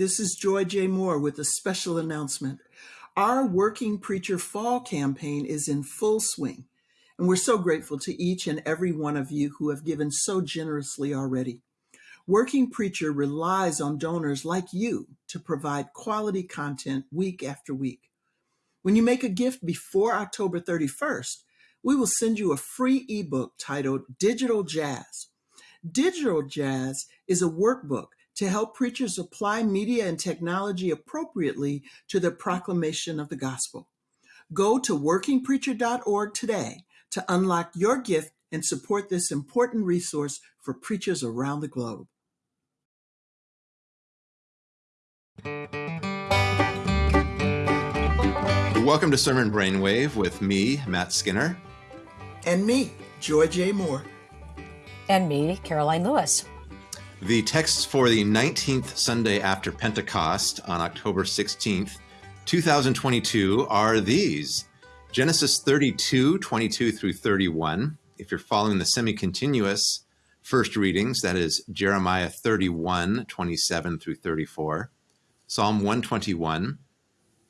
This is Joy J. Moore with a special announcement. Our Working Preacher Fall campaign is in full swing, and we're so grateful to each and every one of you who have given so generously already. Working Preacher relies on donors like you to provide quality content week after week. When you make a gift before October 31st, we will send you a free ebook titled Digital Jazz. Digital Jazz is a workbook to help preachers apply media and technology appropriately to the proclamation of the gospel. Go to workingpreacher.org today to unlock your gift and support this important resource for preachers around the globe. Welcome to Sermon Brainwave with me, Matt Skinner. And me, Joy J. Moore. And me, Karoline Lewis. The texts for the 19th Sunday after Pentecost on October 16th, 2022 are these Genesis 32, 22 through 31. If you're following the semi continuous first readings, that is Jeremiah 31, 27 through 34, Psalm 121,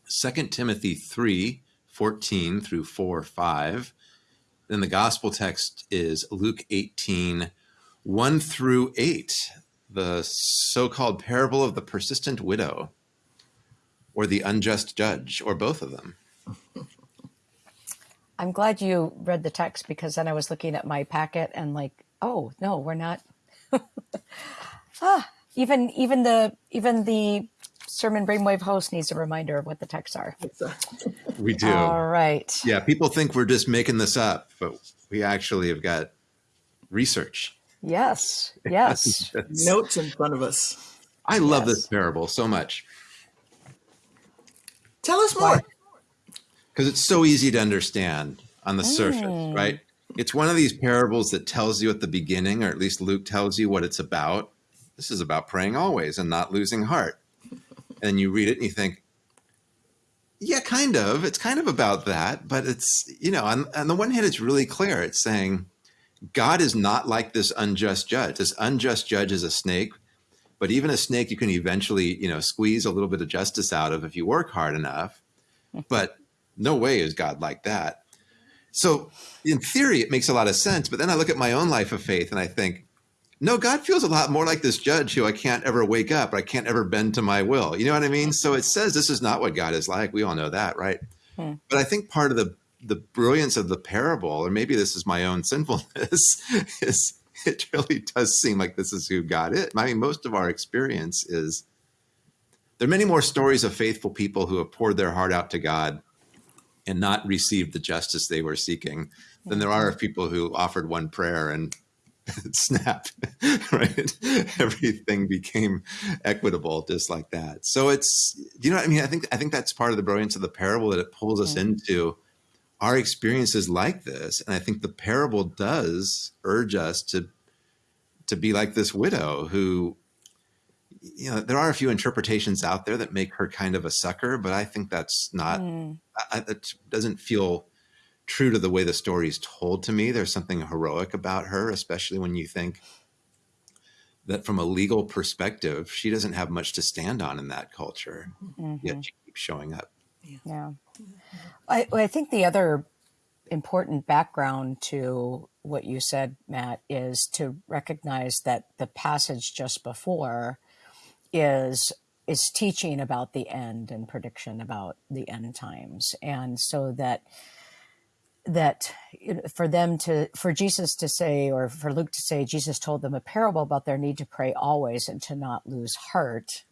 2 Timothy 3 14 through 4 5. Then the gospel text is Luke 18 1 through 8, the so called parable of the persistent widow, or the unjust judge, or both of them. I'm glad you read the text because then I was looking at my packet and like, oh no, we're not. ah, even even the even the Sermon Brainwave host needs a reminder of what the texts are. We do. All right. Yeah, people think we're just making this up, but we actually have got research. Yes. Yes. Notes in front of us. I love yes. this parable so much. Tell us more. Because it's so easy to understand on the mm. surface, right? It's one of these parables that tells you at the beginning, or at least Luke tells you what it's about. This is about praying always and not losing heart and you read it and you think, yeah, kind of. It's kind of about that, but it's you know, on, on the one hand, it's really clear. It's saying God is not like this unjust judge. This unjust judge is a snake, but even a snake you can eventually you know squeeze a little bit of justice out of if you work hard enough. But no way is God like that. So in theory, it makes a lot of sense. But then I look at my own life of faith and I think, no, God feels a lot more like this judge who I can't ever wake up, I can't ever bend to my will. You know what I mean? So it says this is not what God is like. We all know that, right? Hmm. But I think part of the the brilliance of the parable, or maybe this is my own sinfulness, is it really does seem like this is who God is. I mean, most of our experience is there are many more stories of faithful people who have poured their heart out to God and not received the justice they were seeking than there are of people who offered one prayer and snap, right? Everything became equitable just like that. So it's, you know what I mean? I think, I think that's part of the brilliance of the parable that it pulls us mm-hmm. into our experiences like this. And I think the parable does urge us to, to be like this widow who, you know, there are a few interpretations out there that make her kind of a sucker, but I think that's not, mm. I, it doesn't feel true to the way the story is told to me. There's something heroic about her, especially when you think that from a legal perspective, she doesn't have much to stand on in that culture, mm-hmm. yet she keeps showing up. Yeah. I, I think the other important background to what you said, Matt, is to recognize that the passage just before is is teaching about the end and prediction about the end times. And so that that for them to for jesus to say or for luke to say jesus told them a parable about their need to pray always and to not lose heart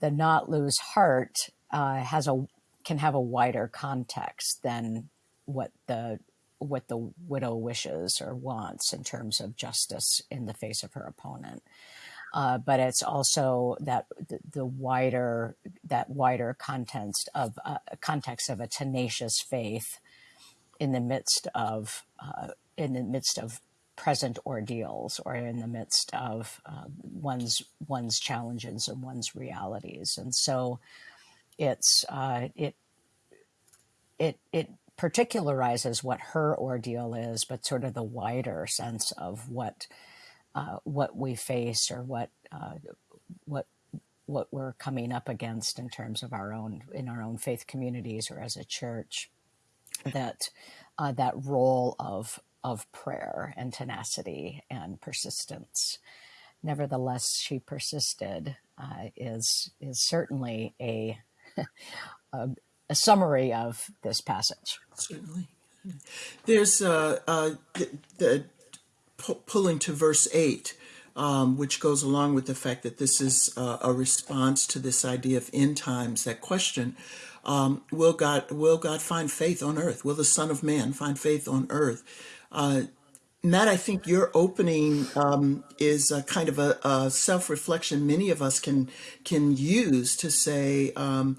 the not lose heart uh, has a can have a wider context than what the what the widow wishes or wants in terms of justice in the face of her opponent. Uh, but it's also that the, the, wider that wider context of uh, context of a tenacious faith in the midst of uh, in the midst of present ordeals or in the midst of uh, one's one's challenges and one's realities. And so it's uh, it it it particularizes what her ordeal is but sort of the wider sense of what uh, what we face or what uh, what what we're coming up against in terms of our own in our own faith communities or as a church that uh, that role of of prayer and tenacity and persistence. Nevertheless she persisted uh, is is certainly a, a, a summary of this passage Certainly. There's uh, uh, the, the pu- pulling to verse 8, um, which goes along with the fact that this is uh, a response to this idea of end times, that question. Um, will God will God find faith on earth? Will the Son of Man find faith on earth? Uh, Matt, I think your opening um, is a kind of a, a self-reflection many of us can can use to say um,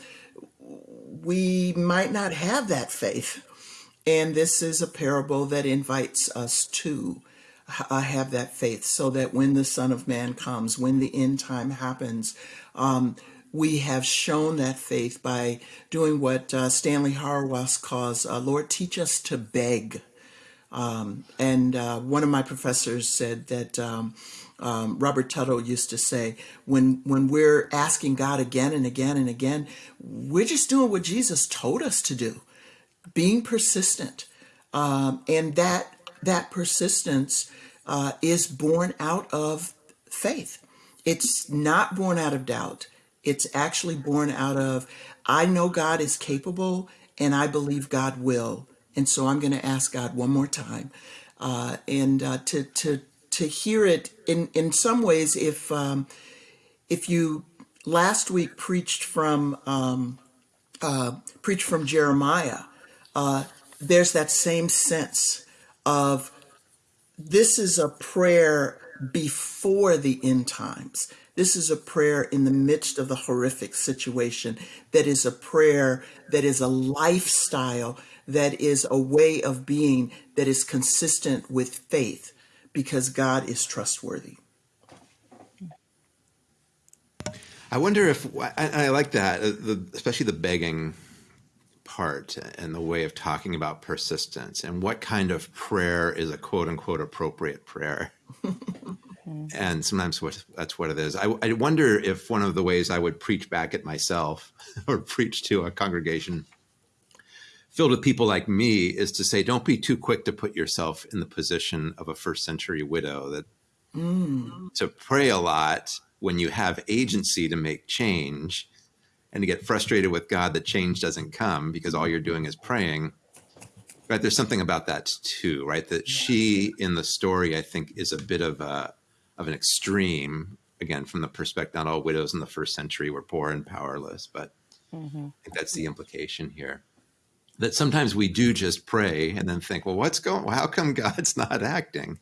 we might not have that faith and this is a parable that invites us to uh, have that faith so that when the Son of Man comes, when the end time happens, um, we have shown that faith by doing what uh, Stanley Hauerwas calls, uh, Lord, teach us to beg. Um, and uh, one of my professors said that um, um, Robert Tuttle used to say, when when we're asking God again and again and again, we're just doing what Jesus told us to do being persistent. Um, and that that persistence uh, is born out of faith. It's not born out of doubt. It's actually born out of i know god is capable and i believe god will and so i'm going to ask god one more time uh, and uh, to to to hear it in in some ways if um, if you last week preached from um, uh, preached from jeremiah uh, there's that same sense of this is a prayer before the end times. This is a prayer in the midst of the horrific situation, that is a prayer that is a lifestyle, that is a way of being that is consistent with faith because God is trustworthy. I wonder if I, I like that, uh, the, especially the begging part and the way of talking about persistence and what kind of prayer is a quote unquote appropriate prayer. and sometimes what, that's what it is. I, I wonder if one of the ways I would preach back at myself or preach to a congregation filled with people like me is to say, don't be too quick to put yourself in the position of a first century widow that Mm, to pray a lot when you have agency to make change and to get frustrated with God that change doesn't come because all you're doing is praying. Right? There's something about that too, right? That she in the story, I think, is a bit of a of an extreme. Again, from the perspective, not all widows in the first century were poor and powerless, but hmm I think that's the implication here. That sometimes we do just pray and then think, well, what's going? How come God's not acting?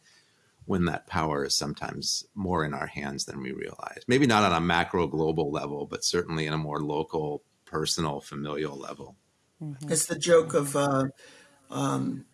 When that power is sometimes more in our hands than we realize. Maybe not on a macro global level, but certainly in a more local, personal, familial level. hmm it's the joke of uh, um,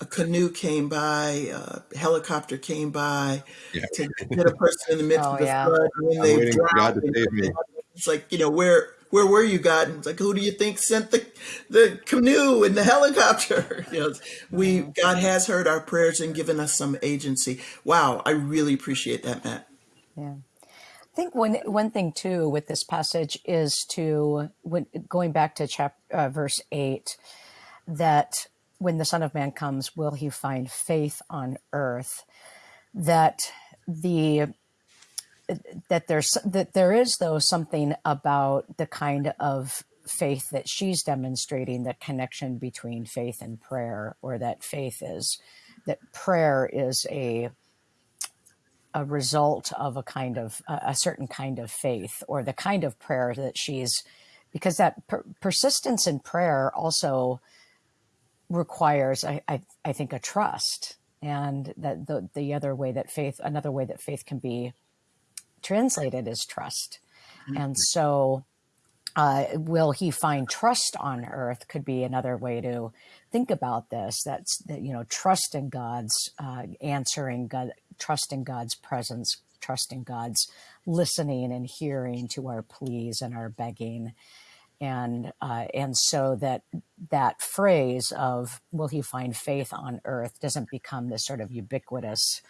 a canoe came by, a helicopter came by Yeah. to get a person in the midst Oh of the yeah. flood, and then I'm they waiting God to save me. it's like, you know, where where were you, God? And it's like, who do you think sent the the canoe and the helicopter? You know, we God has heard our prayers and given us some agency. Wow, I really appreciate that, Matt. Yeah. I think one one thing too with this passage is to when going back to chap uh, verse eight that when the Son of Man comes, will he find faith on earth? That the that there's that there is though something about the kind of faith that she's demonstrating the connection between faith and prayer or that faith is that prayer is a a result of a kind of a a certain kind of faith or the kind of prayer that she's because that per- persistence in prayer also requires I, I i think a trust. And that the the other way that faith another way that faith can be translated as trust. And so uh, will he find trust on earth could be another way to think about this. That's that you know trust in god's uh, answering god trust in god's presence trust in god's listening and hearing to our pleas and our begging. And uh, and so that that phrase of will he find faith on earth? doesn't become this sort of ubiquitous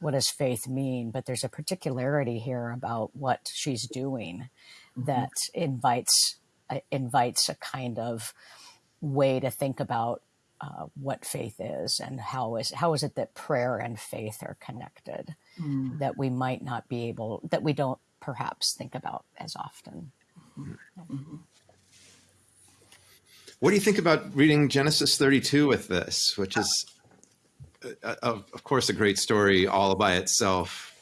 what does faith mean but there's a particularity here about what she's doing that invites uh, invites a kind of way to think about uh, what faith is and how is how is it that prayer and faith are connected Mm. that we might not be able that we don't perhaps think about as often. What do you think about reading Genesis 32 with this, which is, uh, of, of course, a great story all by itself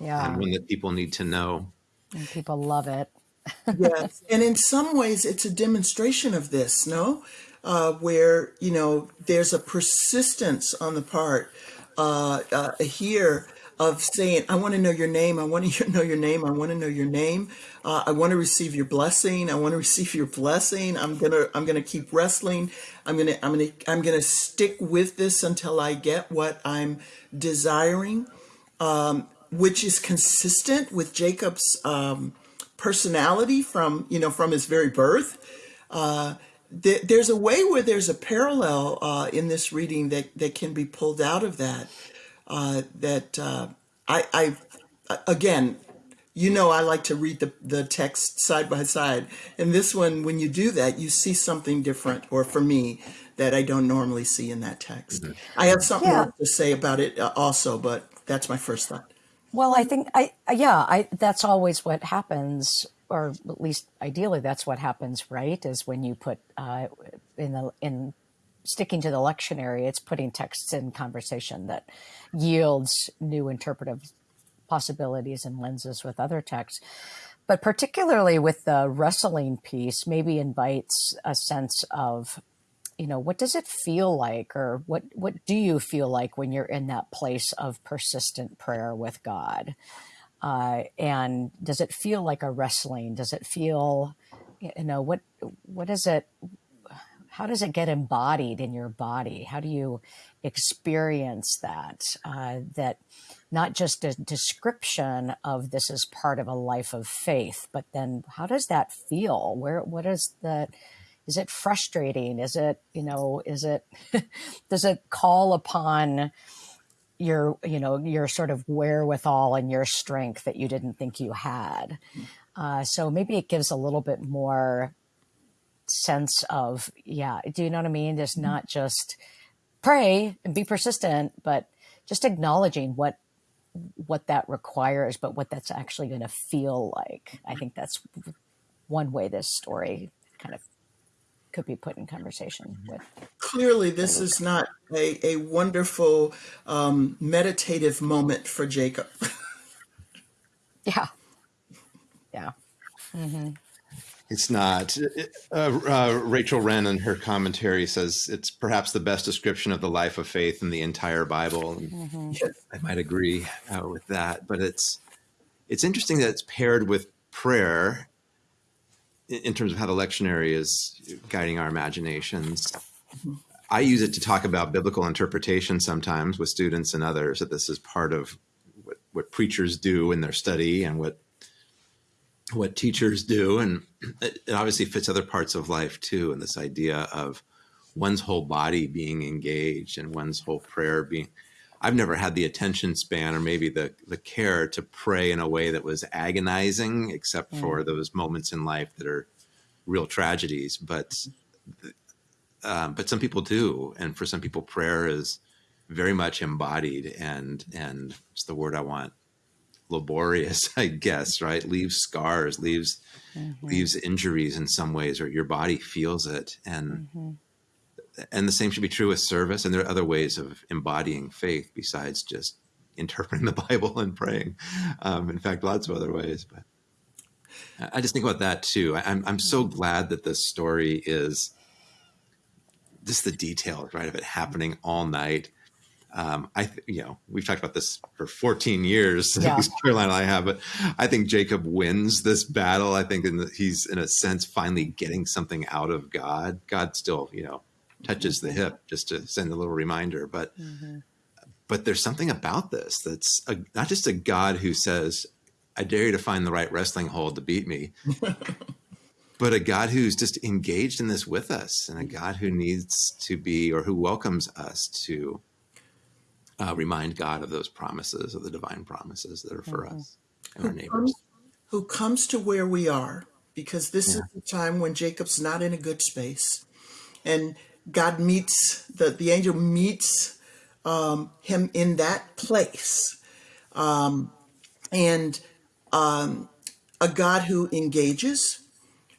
Yeah, and one that people need to know? and people love it. yes. And in some ways, it's a demonstration of this, no? Uh, where, you know, there's a persistence on the part uh, uh, here of saying, I want to know your name. I want to know your name. I want to know your name. Uh, I want to receive your blessing. I want to receive your blessing. I'm going to, I'm going to keep wrestling. I'm going to, I'm going to, I'm going to stick with this until I get what I'm desiring, which is consistent with Jacob's, um, personality from you know from his very birth uh, th- there's a way where there's a parallel uh, in this reading that that can be pulled out of that uh, that uh, I, I again you know I like to read the, the text side by side and this one when you do that you see something different or for me that I don't normally see in that text I have something Yeah. more to say about it uh, also but that's my first thought Well, I think I yeah, I that's always what happens, or at least ideally that's what happens, right? Is when you put uh, in the in sticking to the lectionary, it's putting texts in conversation that yields new interpretive possibilities and lenses with other texts. But particularly with the wrestling piece, maybe invites a sense of you know what does it feel like? Or what what do you feel like when you're in that place of persistent prayer with god? Uh, and does it feel like a wrestling does it feel you know what what is it how does it get embodied in your body? How do you experience that uh, that not just a description of this is part of a life of faith but then how does that feel? Where what is that? Is it frustrating? Is it you know is it does it call upon your you know your sort of wherewithal and your strength that you didn't think you had? Uh, so maybe it gives a little bit more sense of yeah do you know what i mean? Just mm-hmm. not just pray and be persistent but just acknowledging what what that requires but what that's actually going to feel like. I think that's one way this story kind of could be put in conversation mm-hmm. with clearly this is not a, a wonderful um, meditative moment for jacob. Yeah. Yeah mm-hmm. It's not. Uh, uh, Rachel Wren in her commentary says it's perhaps the best description of the life of faith in the entire Bible. And I might agree uh, with that, but it's it's interesting that it's paired with prayer in, in terms of how the lectionary is guiding our imaginations. I use it to talk about biblical interpretation sometimes with students and others. That this is part of what, what preachers do in their study and what what teachers do and it, obviously fits other parts of life too and this idea of one's whole body being engaged and one's whole prayer being i've never had the attention span or maybe the the care to pray in a way that was agonizing except for those moments in life that are real tragedies but um, but some people do and for some people prayer is very much embodied and and it's the word i want laborious, I guess, right? Leaves scars, leaves mm-hmm. leaves injuries in some ways, or your body feels it. And mm-hmm. and the same should be true with service. And there are other ways of embodying faith besides just interpreting the Bible and praying. Um, in fact, lots of other ways. But I- just think about that too. I, I'm I'm so mm-hmm. glad that this story is just the details, right, of it happening all night um, I, th- you know, we've talked about this for 14 years. Yeah. Karoline I have, but I think Jacob wins this battle. I think in the, he's in a sense finally getting something out of God. God still, you know, touches the hip just to send a little reminder, but but there's something about this that's a, not just a God who says, "I dare you to find the right wrestling hold to beat me." But a God who's just engaged in this with us, and a God who needs to be, or who welcomes us to uh, remind God of those promises, of the divine promises that are for us and our neighbors. who comes to where we are because this Yeah. is the time when Jacob's not in a good space. And God meets, the, the angel meets um, him in that place. Um, and um, a God who engages,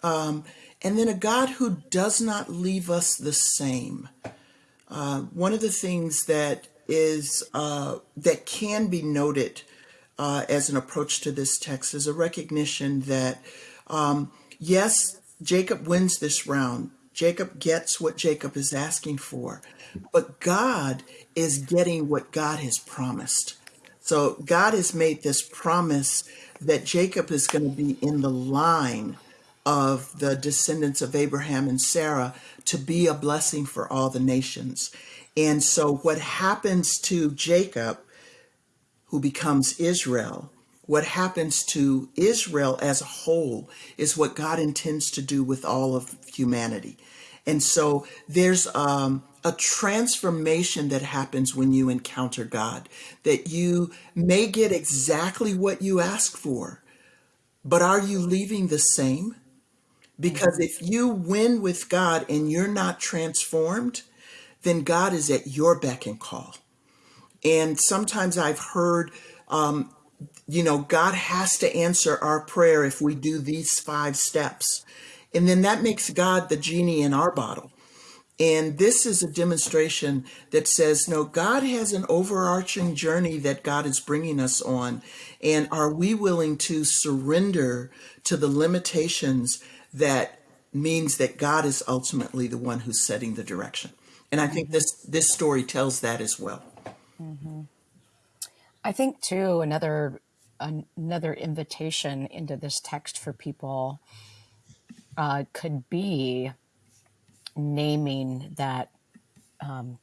um, and then a God who does not leave us the same. Uh, one of the things that is uh, that can be noted uh, as an approach to this text is a recognition that um, yes, Jacob wins this round. Jacob gets what Jacob is asking for, but God is getting what God has promised. So God has made this promise that Jacob is going to be in the line of the descendants of Abraham and Sarah to be a blessing for all the nations. And so what happens to Jacob, who becomes Israel, what happens to Israel as a whole is what God intends to do with all of humanity. And so there's um, a transformation that happens when you encounter God, that you may get exactly what you ask for, but are you leaving the same? Because if you win with God and you're not transformed, then God is at your beck and call. And sometimes I've heard, um, you know, God has to answer our prayer if we do these five steps. And then that makes God the genie in our bottle. And this is a demonstration that says, no, God has an overarching journey that God is bringing us on. And are we willing to surrender to the limitations that means that God is ultimately the one who's setting the direction? And I think this this story tells that as well. Mm-hmm. I think too another another invitation into this text for people uh, could be naming that um,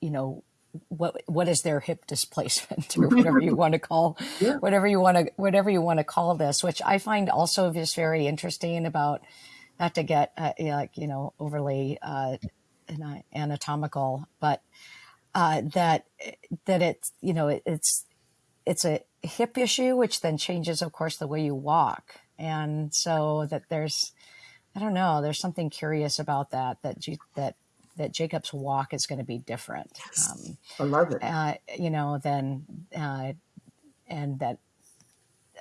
you know what what is their hip displacement or whatever you want to call Yeah. whatever you want to whatever you want to call this which i find also is very interesting about not to get uh, like you know overly uh, anatomical but uh, that that it's you know it, it's it's a hip issue which then changes of course the way you walk and so that there's I don't know. There's something curious about that that you that that Jacob's walk is going to be different. Um, I love it. uh, you know, then uh, and that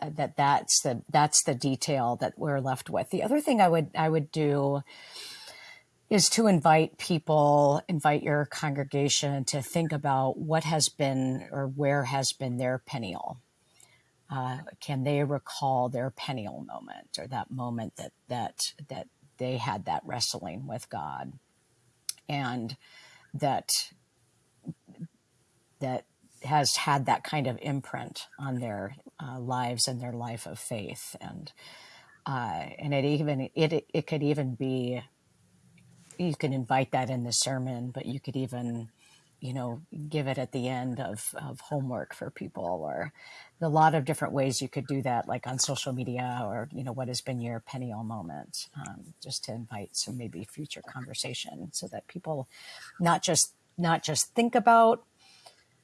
uh, that that's the that's the detail that we're left with. The other thing I would I would do is to invite people, invite your congregation to think about what has been or where has been their Peniel. Uh, can they recall their Peniel moment or that moment that that that they had that wrestling with God, and that that has had that kind of imprint on their uh, lives and their life of faith, and uh, and it even it it could even be you can invite that in the sermon, but you could even, you know, give it at the end of, of homework for people or a lot of different ways you could do that, like on social media or, you know, what has been your Peniel moment, um, just to invite some maybe future conversation so that people not just, not just think about,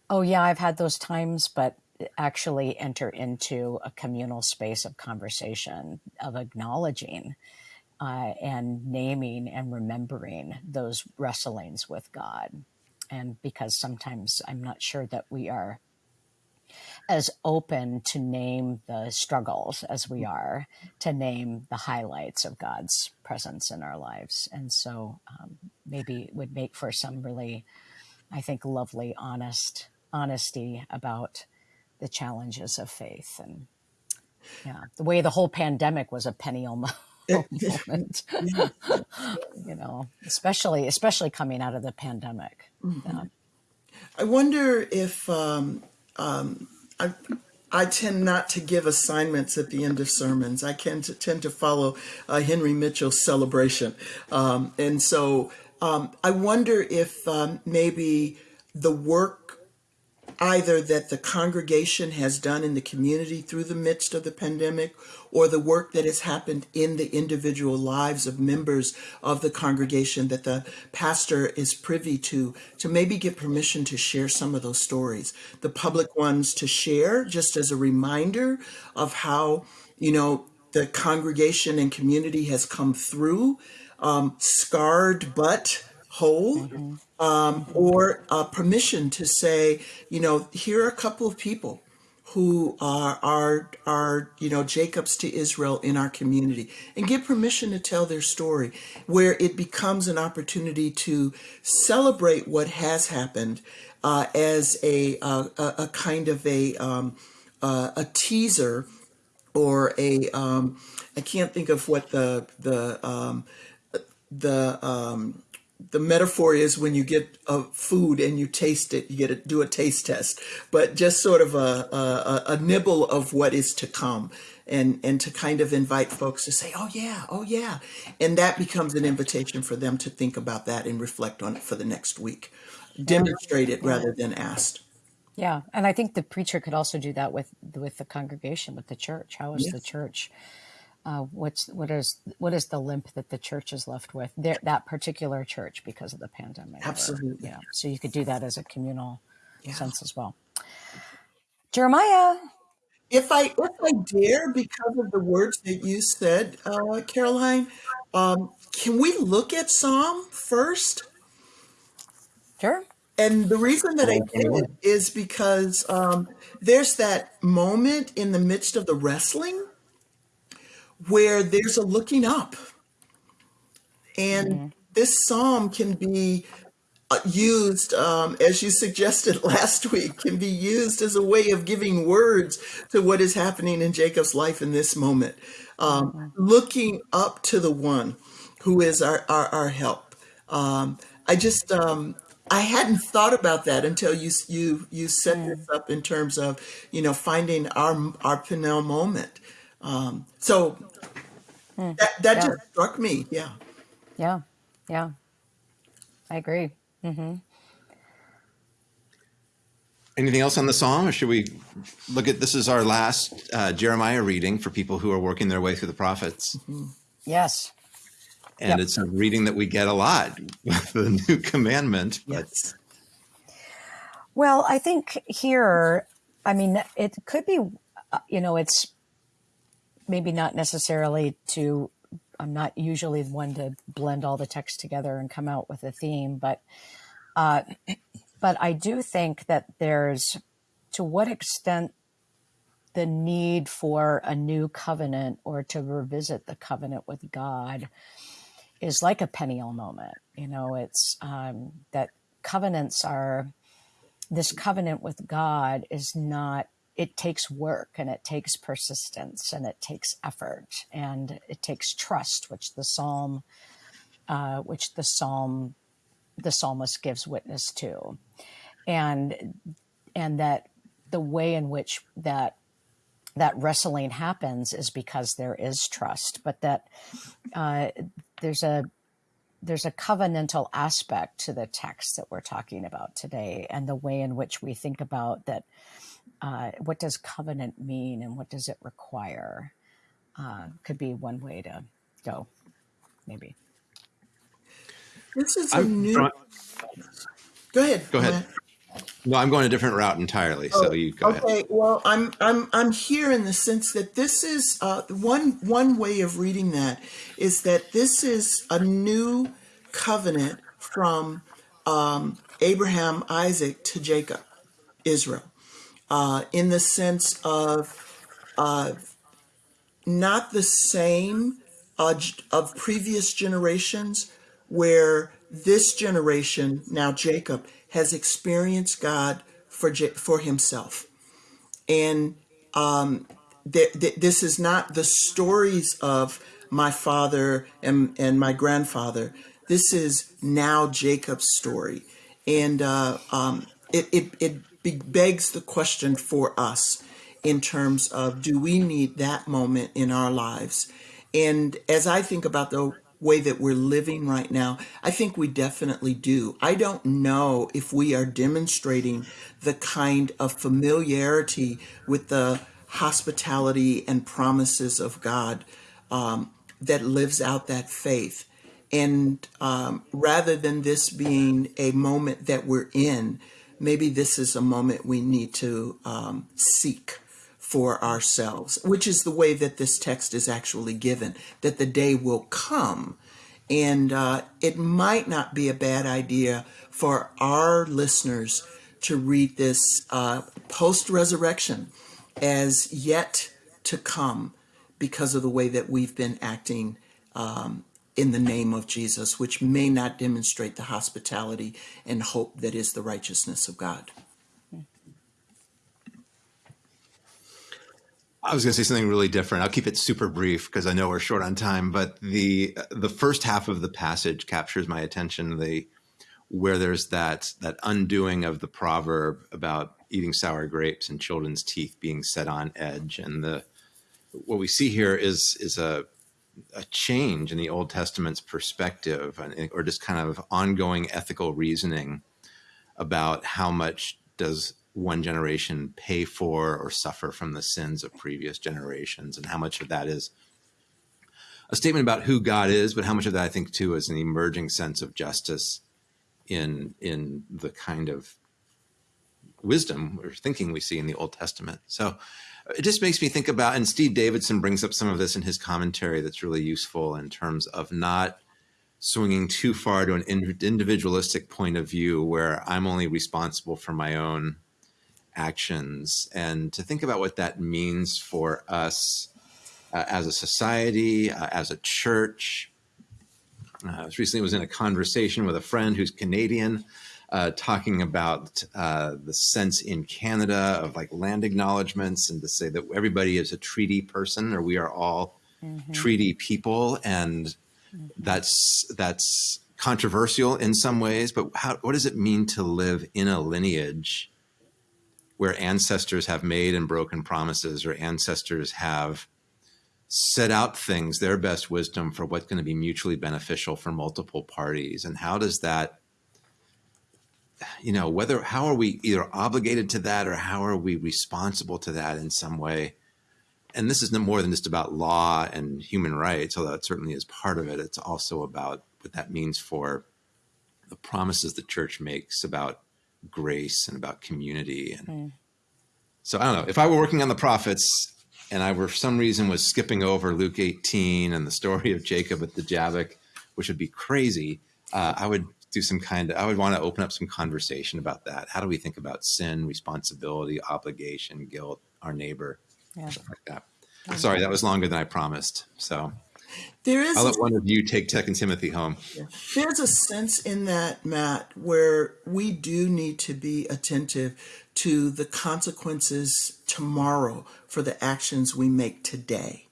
oh yeah, I've had those times, but actually enter into a communal space of conversation, of acknowledging uh, and naming and remembering those wrestlings with God. And because sometimes I'm not sure that we are as open to name the struggles as we are to name the highlights of God's presence in our lives. And so um, maybe it would make for some really, I think, lovely, honest honesty about the challenges of faith and yeah, the way the whole pandemic was a penny Peniel moment, you know, especially especially coming out of the pandemic. Yeah. I wonder if um, um, I, I tend not to give assignments at the end of sermons. I tend to tend to follow uh, Henry Mitchell's celebration, um, and so um, I wonder if um, maybe the work either that the congregation has done in the community through the midst of the pandemic or the work that has happened in the individual lives of members of the congregation that the pastor is privy to to maybe get permission to share some of those stories. The public ones to share just as a reminder of how you know the congregation and community has come through, um, scarred but whole, um, or uh, permission to say, you know, here are a couple of people who are, are are you know Jacobs to Israel in our community and give permission to tell their story where it becomes an opportunity to celebrate what has happened uh, as a, uh, a a kind of a um, uh, a teaser or a um, I can't think of what the the um, the um, the metaphor is when you get a food and you taste it, you get to do a taste test, but just sort of a, a, a nibble of what is to come and, and to kind of invite folks to say, oh yeah, oh yeah. And that becomes an invitation for them to think about that and reflect on it for the next week. Demonstrate it rather than asked. Yeah, and I think the preacher could also do that with with the congregation, with the church. How is the church? Uh, what's what is what is the limp that the church is left with? There, that particular church because of the pandemic, or absolutely. yeah. So you could do that as a communal Yeah. sense as well. Jeremiah, If I if I dare, because of the words that you said, uh, Karoline, um, can we look at Psalm first? sure. And the reason that I did is because um, there's that moment in the midst of the wrestling where there's a looking up, and this psalm can be uh, used, um, as you suggested last week, can be used as a way of giving words to what is happening in Jacob's life in this moment. Um, looking up to the one who is our, our, our help. Um, I just, um, I hadn't thought about that until you you you set this up in terms of you know finding our our Peniel moment. Um, so that that Yeah, just struck me. Yeah. yeah, yeah. I agree. Anything else on the psalm, or should we look at this? Is our last uh, Jeremiah reading for people who are working their way through the prophets, Yes. and Yep. it's a reading that we get a lot with the new commandment. But Yes. Well, I think here, I mean, it could be, uh, you know, it's maybe not necessarily to, I'm not usually the one to blend all the text together and come out with a theme, but, uh, but I do think that there's, to what extent the need for a new covenant or to revisit the covenant with God is like a Peniel moment. You know, it's um, that covenants are, this covenant with God is not, it takes work and it takes persistence and it takes effort and it takes trust, which the psalm, uh, which the psalm, the psalmist gives witness to. And, and that the way in which that that wrestling happens is because there is trust, but that uh, there's a there's a covenantal aspect to the text that we're talking about today, and the way in which we think about that. Uh, what does covenant mean, and what does it require? Uh, could be one way to go, maybe. This is a I'm new. drawn, Go ahead. go ahead. No, I'm going a different route entirely. So Oh, you go ahead. okay. Well, I'm I'm I'm here in the sense that this is uh, one one way of reading that is that this is a new covenant from um, Abraham, Isaac to Jacob, Israel, uh, in the sense of uh, not the same uh, of previous generations where this generation now Jacob has experienced God for for himself and th- th- this is not the stories of my father and, and my grandfather. This is now Jacob's story. And uh, um, it, it, it begs the question for us in terms of do we need that moment in our lives? And as I think about the way that we're living right now, I think we definitely do. I don't know if we are demonstrating the kind of familiarity with the hospitality and promises of God um, that lives out that faith. And um, rather than this being a moment that we're in, maybe this is a moment we need to um, seek for ourselves, which is the way that this text is actually given, that the day will come. And uh, it might not be a bad idea for our listeners to read this uh, post resurrection as yet to come because of the way that we've been acting um, in the name of Jesus, which may not demonstrate the hospitality and hope that is the righteousness of God. I was going to say something really different. I'll keep it super brief because I know we're short on time. But the the first half of the passage captures my attention. The where there's that that undoing of the proverb about eating sour grapes and children's teeth being set on edge, and the what we see here is is a a change in the Old Testament's perspective, or just kind of ongoing ethical reasoning about how much does one generation pay for or suffer from the sins of previous generations, and how much of that is a statement about who God is, but how much of that I think too is an emerging sense of justice in in the kind of wisdom or thinking we see in the Old Testament. So it just makes me think about, and Steed Davidson brings up some of this in his commentary that's really useful in terms of not swinging too far to an individualistic point of view where I'm only responsible for my own actions and to think about what that means for us uh, as a society, uh, as a church. Uh, I recently was in a conversation with a friend who's Canadian uh, talking about uh, the sense in Canada of like land acknowledgements and to say that everybody is a treaty person or we are all mm-hmm. treaty people. And mm-hmm. that's, that's controversial in some ways, but how, what does it mean to live in a lineage where ancestors have made and broken promises or ancestors have set out things, their best wisdom for what's going to be mutually beneficial for multiple parties? And how does that you know whether how are we either obligated to that or how are we responsible to that in some way? And this is no more than just about law and human rights although that certainly is part of it. It's also about what that means for the promises the church makes about grace and about community and mm. so i don't know. If i were working on the prophets and i were for some reason was skipping over luke 18 and the story of jacob at the jabbok which would be crazy uh, i would do some kind of, I would want to open up some conversation about that. How do we think about sin, responsibility, obligation, guilt, our neighbor, yeah. stuff like that. Mm-hmm. Sorry, that was longer than I promised. So there is. I'll let one of you take Tech and Timothy home. There's a sense in that, Matt, where we do need to be attentive to the consequences tomorrow for the actions we make today,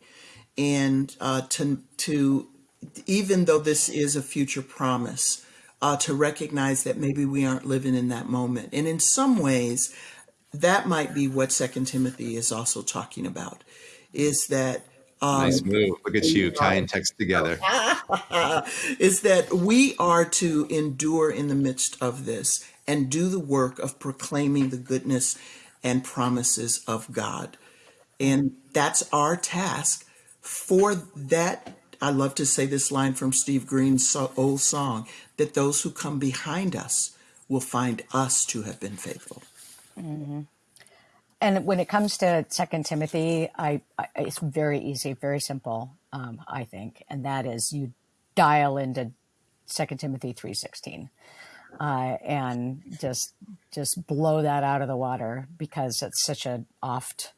and uh, to to even though this is a future promise, uh, to recognize that maybe we aren't living in that moment. And in some ways, that might be what Second Timothy is also talking about, is that um, nice move. Look at you tying text together. is that we are to endure in the midst of this and do the work of proclaiming the goodness and promises of God. And that's our task for that I love to say this line from Steve Green's old song that those who come behind us will find us to have been faithful. Mm-hmm. And when it comes to Second Timothy, I, I, it's very easy, very simple, um, I think, and that is you dial into Second Timothy three sixteen, uh, and just just blow that out of the water because it's such an oft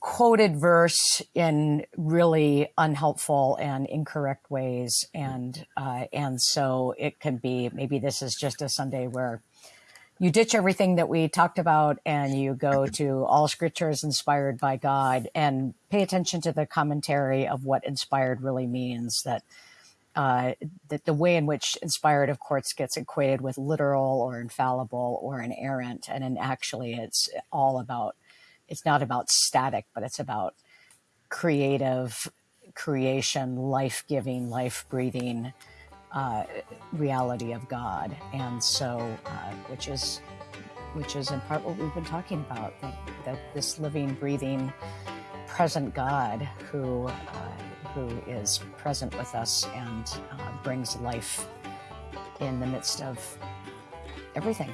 quoted verse in really unhelpful and incorrect ways. And uh, and so it can be maybe this is just a sunday where you ditch everything that we talked about and you go to all scriptures inspired by god and pay attention to the commentary of what inspired really means that uh, that the way in which inspired of course gets equated with literal or infallible or inerrant. And then actually it's all about it's not about static, but it's about creative creation, life giving, life breathing uh, reality of God. And so, uh, which is which is in part what we've been talking about that, that this living, breathing, present God who uh, who is present with us and uh, brings life in the midst of everything.